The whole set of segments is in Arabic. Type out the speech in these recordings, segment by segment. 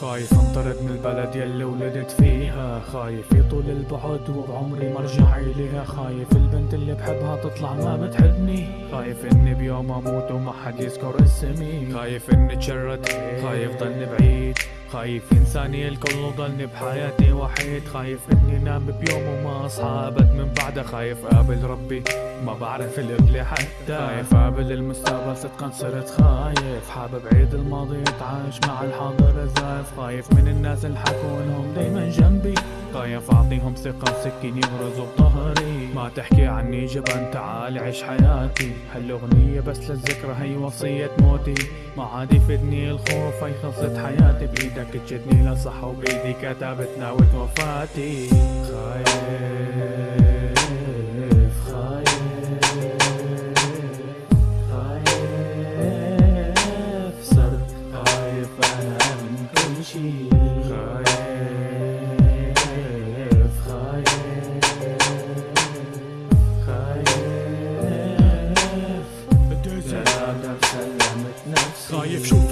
طرد من البلد يلي ولدت فيها. خايف يطول البعد وبعمري ما ارجع إليها. خايف البنت اللي بحبها تطلع ما بتحبني. خايف إني بيوم أموت وما حد يذكر اسمي. خايف إني اتشرد خايف ضلني بعيد. خايف ينساني الكل وضلني بحياتي وحيد خايف إني نام بيوم وما اصحى ابد من بعدها خايف أقابل ربي ما بعرف القبلة حتى خايف أقابل المستقبل صدقا صرت خايف حابب عيد الماضي اتعايش مع الحاضر الزايف خايف من الناس اللي انهم دايما جنبي. خايف أعطيهم ثقة سكين يغرزوا بظهري ما تحكي عني جبن تعال عيش حياتي. هالأغنية بس للذكرى هي وصية موتي. ما عاد يفيدني الخوف هي خلصت حياتي. بإيدك تشدني لصح وبإيدي كتبت ناوت وفاتي خايف.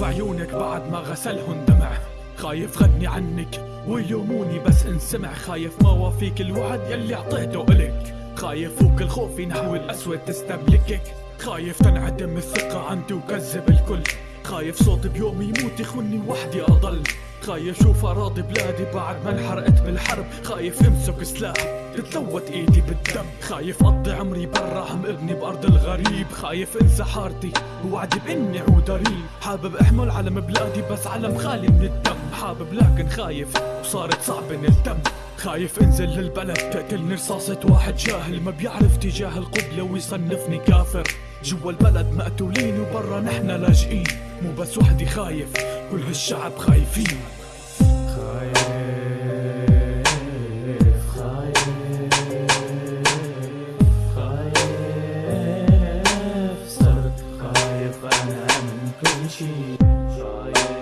عيونك بعد ما غسلهن دمع. خايف غني عنك ويلوموني بس انسمع خايف ما وافيك الوعد يلي أعطيته إلك. خايف فوق الخوف نحو الأسود تستملكك. خايف تنعدم الثقة عندي وكذب الكل. خايف صوت بيوم يموت يخوني وحدي أضل. خايف شوف أراضي بلادي بعد ما انحرقت بالحرب. خايف امسك سلاح تتلوت إيدي بالدم. خايف أقضي عمري برا عم ابني بأرض الغريب. خايف انسى حارتي ووعدي بإني اعود اريب حابب احمل علم بلادي بس علم خالي من الدم. حابب لكن خايف وصارت صعبة نلتم خايف انزل للبلد تقتلني رصاصة واحد جاهل. ما بيعرف تجاه القبلة ويصنفني كافر. جوا البلد مقتولين وبرا نحن لاجئين. مو بس وحدي خايف كل هالشعب خايفين. خايف خايف خايف. صرت خايف أنا. 空气，刷牙。